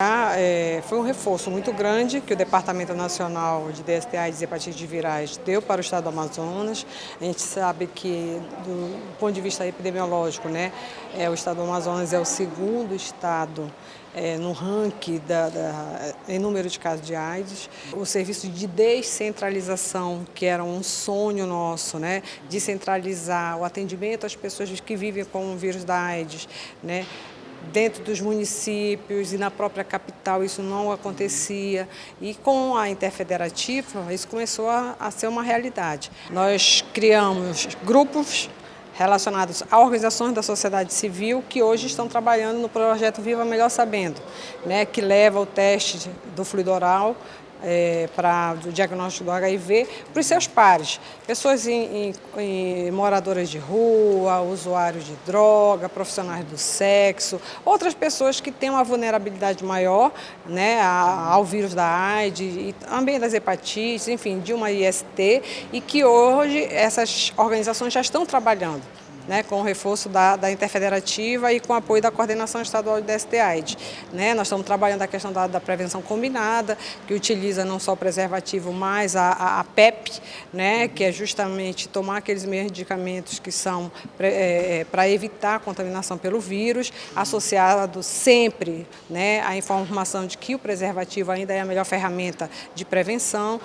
É, foi um reforço muito grande que o Departamento Nacional de DSTA e Hepatite Virais deu para o estado do Amazonas. A gente sabe que, do ponto de vista epidemiológico, né, é, o estado do Amazonas é o segundo estado é, no ranking da, da, em número de casos de AIDS. O serviço de descentralização, que era um sonho nosso, né, de centralizar o atendimento às pessoas que vivem com o vírus da AIDS, né, dentro dos municípios e na própria capital isso não acontecia. E com a interfederativa isso começou a, a ser uma realidade. Nós criamos grupos relacionados a organizações da sociedade civil que hoje estão trabalhando no projeto Viva Melhor Sabendo, né, que leva o teste do fluido oral é, para o diagnóstico do HIV para os seus pares, pessoas em, em, em, moradoras de rua, usuários de droga, profissionais do sexo, outras pessoas que têm uma vulnerabilidade maior né, ao vírus da AIDS e também das hepatites, enfim, de uma IST e que hoje essas organizações já estão trabalhando né, com o reforço da, da interfederativa e com o apoio da coordenação estadual de DST-AIDS. Né? Nós estamos trabalhando a questão da, da, prevenção combinada, que utiliza não só o preservativo, mas a, a, a PEP, né, que é justamente tomar aqueles medicamentos que são é, é para evitar a contaminação pelo vírus, associado sempre né, à informação de que o preservativo ainda é a melhor ferramenta de prevenção.